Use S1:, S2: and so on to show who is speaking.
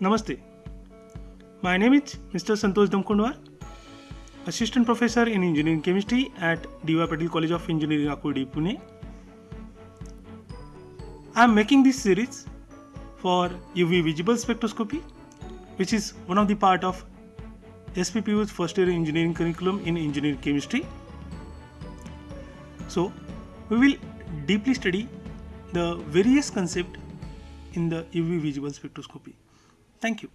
S1: Namaste. My name is Mr. Santosh Damkondwar, Assistant Professor in Engineering Chemistry at D.Y. Patil College of Engineering, Akurdi, Pune. I am making this series for UV visible spectroscopy, which is one of the part of SPPU's first year engineering curriculum in engineering chemistry. So, we will deeply study the various concepts in the UV visible spectroscopy. Thank you.